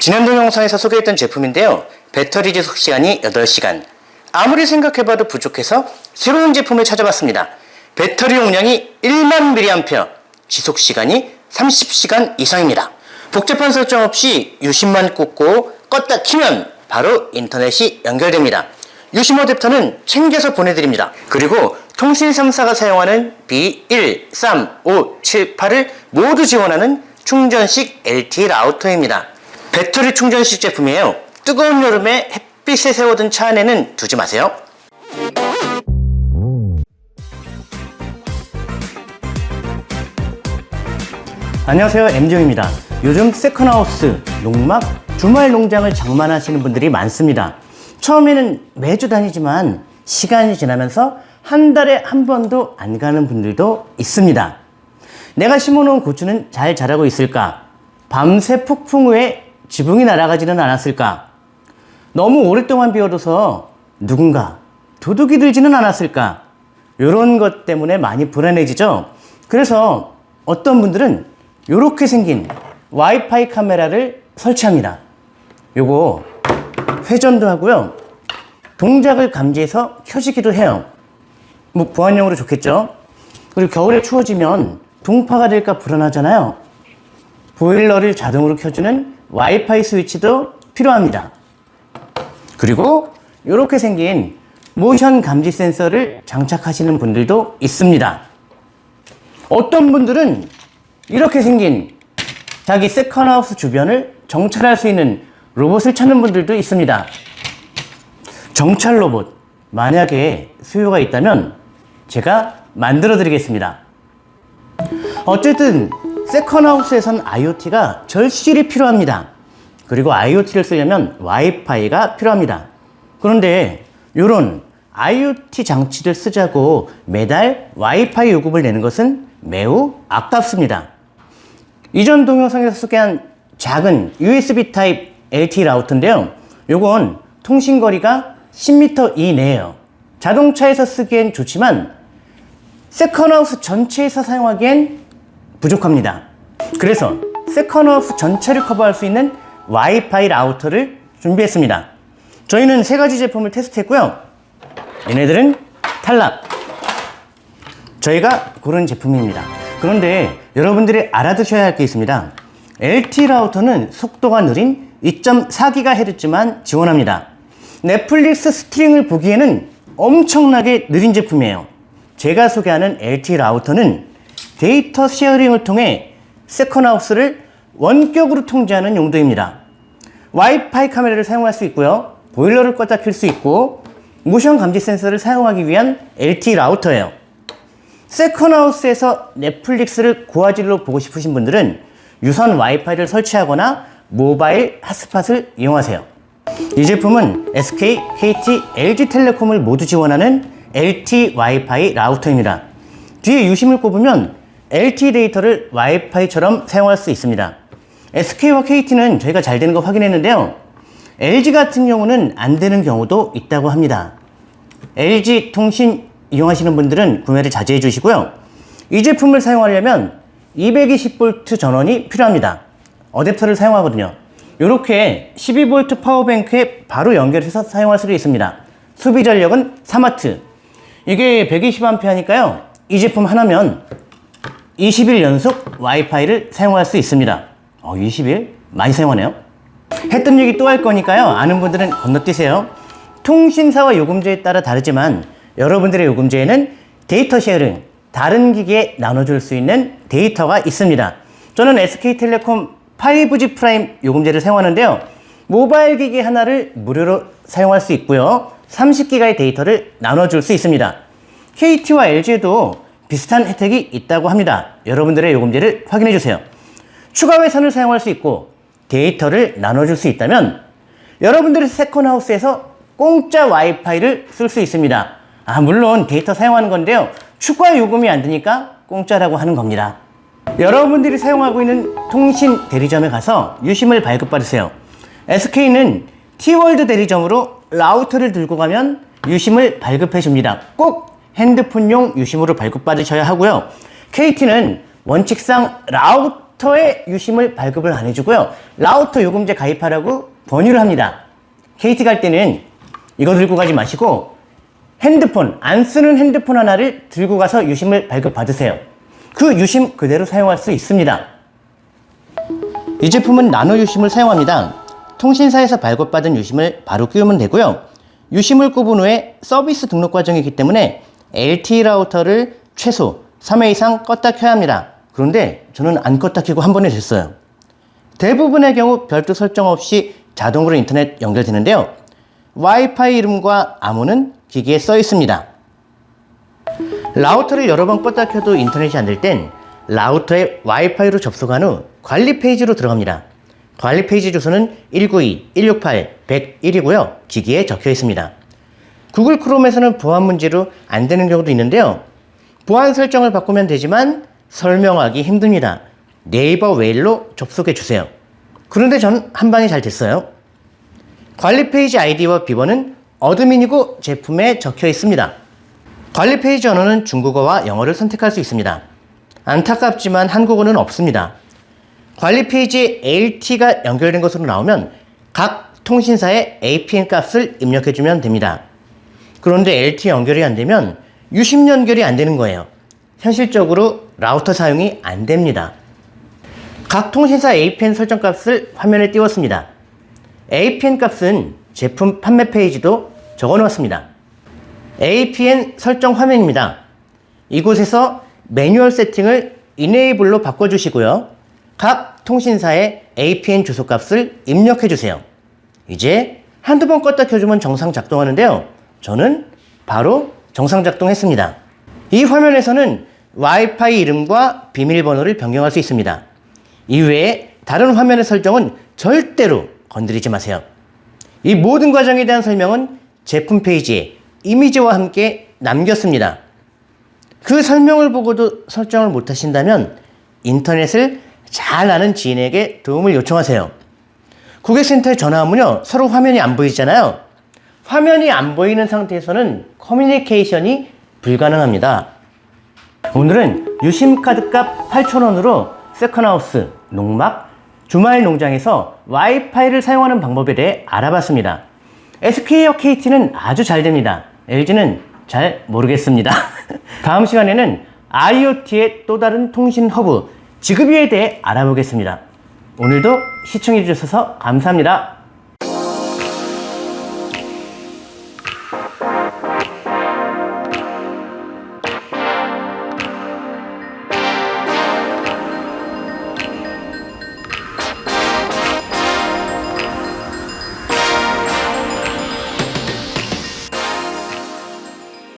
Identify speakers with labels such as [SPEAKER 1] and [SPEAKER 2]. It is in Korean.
[SPEAKER 1] 지난 동영상에서 소개했던 제품인데요. 배터리 지속 시간이 8시간. 아무리 생각해봐도 부족해서 새로운 제품을 찾아봤습니다. 배터리 용량이 1만 mAh, 지속 시간이 30시간 이상입니다. 복잡한 설정 없이 유심만 꽂고 껐다 키면 바로 인터넷이 연결됩니다. 유심 어댑터는 챙겨서 보내드립니다. 그리고 통신 3사가 사용하는 B1, 3, 5, 7, 8을 모두 지원하는 충전식 LTE 라우터입니다. 배터리 충전식 제품이에요. 뜨거운 여름에 햇빛에 세워둔 차 안에는 두지 마세요. 안녕하세요 MJ입니다 요즘 세컨하우스, 농막, 주말 농장을 장만하시는 분들이 많습니다 처음에는 매주 다니지만 시간이 지나면서 한 달에 한 번도 안 가는 분들도 있습니다 내가 심어놓은 고추는 잘 자라고 있을까? 밤새 폭풍 후에 지붕이 날아가지는 않았을까? 너무 오랫동안 비워둬서 누군가 도둑이 들지는 않았을까? 이런 것 때문에 많이 불안해지죠? 그래서 어떤 분들은 이렇게 생긴 와이파이 카메라를 설치합니다. 요거 회전도 하고요. 동작을 감지해서 켜지기도 해요. 뭐 보안용으로 좋겠죠? 그리고 겨울에 추워지면 동파가 될까 불안하잖아요. 보일러를 자동으로 켜주는 와이파이 스위치도 필요합니다. 그리고 이렇게 생긴 모션 감지 센서를 장착하시는 분들도 있습니다. 어떤 분들은 이렇게 생긴 자기 세컨하우스 주변을 정찰할 수 있는 로봇을 찾는 분들도 있습니다. 정찰 로봇 만약에 수요가 있다면 제가 만들어 드리겠습니다. 어쨌든 세컨하우스에선 IoT가 절실히 필요합니다. 그리고 IoT를 쓰려면 와이파이가 필요합니다. 그런데 이런 IoT 장치를 쓰자고 매달 와이파이 요금을 내는 것은 매우 아깝습니다. 이전 동영상에서 소개한 작은 USB 타입 LTE 라우터인데요. 요건 통신거리가 10m 이내에요. 자동차에서 쓰기엔 좋지만 second house 전체에서 사용하기엔 부족합니다. 그래서 second house 전체를 커버할 수 있는 와이파이 라우터를 준비했습니다. 저희는 세 가지 제품을 테스트했고요. 얘네들은 탈락. 저희가 고른 제품입니다. 그런데 여러분들이 알아두셔야 할 게 있습니다. LTE 라우터는 속도가 느린 2.4GHz만 지원합니다. 넷플릭스 스트리밍을 보기에는 엄청나게 느린 제품이에요. 제가 소개하는 LT 라우터는 데이터 쉐어링을 통해 second house를 원격으로 통제하는 용도입니다. 와이파이 카메라를 사용할 수 있고요. 보일러를 껐다 켤 수 있고 모션 감지 센서를 사용하기 위한 LTE 라우터예요. 세컨하우스에서 넷플릭스를 고화질로 보고 싶으신 분들은 유선 와이파이를 설치하거나 모바일 핫스팟을 이용하세요. 이 제품은 SK, KT, LG텔레콤을 모두 지원하는 LT 와이파이 라우터입니다. 뒤에 유심을 꼽으면 LT 데이터를 와이파이처럼 사용할 수 있습니다. SK와 KT는 저희가 잘 되는 거 확인했는데요. LG 같은 경우는 안 되는 경우도 있다고 합니다. LG 통신 이용하시는 분들은 구매를 자제해 주시고요. 이 제품을 사용하려면 220V 전원이 필요합니다. 어댑터를 사용하거든요. 이렇게 12V 파워뱅크에 바로 연결해서 사용할 수도 있습니다. 소비 전력은 3W. 이게 120A니까요. 이 제품 하나면 20일 연속 와이파이를 사용할 수 있습니다. 어, 20일? 많이 사용하네요. 했던 얘기 또 할 거니까요. 아는 분들은 건너뛰세요. 통신사와 요금제에 따라 다르지만 여러분들의 요금제에는 데이터 sharing, 다른 기기에 나눠줄 수 있는 데이터가 있습니다. 저는 SK텔레콤 5G 프라임 요금제를 사용하는데요. 모바일 기기 하나를 무료로 사용할 수 있고요. 30기가의 데이터를 나눠줄 수 있습니다. KT와 LG에도 비슷한 혜택이 있다고 합니다. 여러분들의 요금제를 확인해 주세요. 추가 회선을 사용할 수 있고 데이터를 나눠줄 수 있다면 여러분들의 second house에서 공짜 와이파이를 쓸 수 있습니다. 아 물론 데이터 사용하는 건데요. 추가 요금이 안 드니까 공짜라고 하는 겁니다. 여러분들이 사용하고 있는 통신 대리점에 가서 유심을 발급받으세요. SK는 T월드 대리점으로 라우터를 들고 가면 유심을 발급해 줍니다. 꼭 핸드폰용 유심으로 발급받으셔야 하고요. KT는 원칙상 라우 라우터에 유심을 발급을 안 해주고요. 라우터 요금제 가입하라고 권유를 합니다. KT 갈 때는 이거 들고 가지 마시고 핸드폰, 안 쓰는 핸드폰 하나를 들고 가서 유심을 발급받으세요. 그 유심 그대로 사용할 수 있습니다. 이 제품은 나노 유심을 사용합니다. 통신사에서 발급받은 유심을 바로 끼우면 되고요. 유심을 꼽은 후에 서비스 등록 과정이기 때문에 LTE 라우터를 최소 3회 이상 껐다 켜야 합니다. 그런데 저는 안 껐다 켜고 한 번에 됐어요. 대부분의 경우 별도 설정 없이 자동으로 인터넷 연결되는데요. 와이파이 이름과 암호는 기기에 써 있습니다. 라우터를 여러 번 껐다 켜도 인터넷이 안 될 땐 라우터에 와이파이로 접속한 후 관리 페이지로 들어갑니다. 관리 페이지 주소는 192.168.101이고요. 기기에 적혀 있습니다. 구글 크롬에서는 보안 문제로 안 되는 경우도 있는데요. 보안 설정을 바꾸면 되지만 설명하기 힘듭니다. 네이버 웨일로 접속해 주세요. 그런데 전 한 방에 잘 됐어요. 관리 페이지 아이디와 비번은 admin이고 제품에 적혀 있습니다. 관리 페이지 언어는 중국어와 영어를 선택할 수 있습니다. 안타깝지만 한국어는 없습니다. 관리 페이지에 LTE가 연결된 것으로 나오면 각 통신사의 APN 값을 입력해주면 됩니다. 그런데 LT 연결이 안 되면 유심 연결이 안 되는 거예요. 현실적으로 라우터 사용이 안 됩니다. 각 통신사 APN 설정 값을 화면에 띄웠습니다. APN 값은 제품 판매 페이지도 적어 놓았습니다. APN 설정 화면입니다. 이곳에서 매뉴얼 세팅을 이네이블로 바꿔주시고요. 각 통신사의 APN 주소 값을 입력해 주세요. 이제 한두 번 껐다 켜주면 정상 작동하는데요. 저는 바로 정상 작동했습니다. 이 화면에서는 와이파이 이름과 비밀번호를 변경할 수 있습니다. 이외에 다른 화면의 설정은 절대로 건드리지 마세요. 이 모든 과정에 대한 설명은 제품 페이지에 이미지와 함께 남겼습니다. 그 설명을 보고도 설정을 못 하신다면 인터넷을 잘 아는 지인에게 도움을 요청하세요. 고객센터에 전화하면요, 서로 화면이 안 보이잖아요. 화면이 안 보이는 상태에서는 커뮤니케이션이 불가능합니다. 오늘은 유심카드 값 8,000원으로 second house, 농막, 주말 농장에서 와이파이를 사용하는 방법에 대해 알아봤습니다. SK와 KT는 아주 잘 됩니다. LG는 잘 모르겠습니다. 다음 시간에는 IoT의 또 다른 통신 허브, Zigbee에 대해 알아보겠습니다. 오늘도 시청해 주셔서 감사합니다.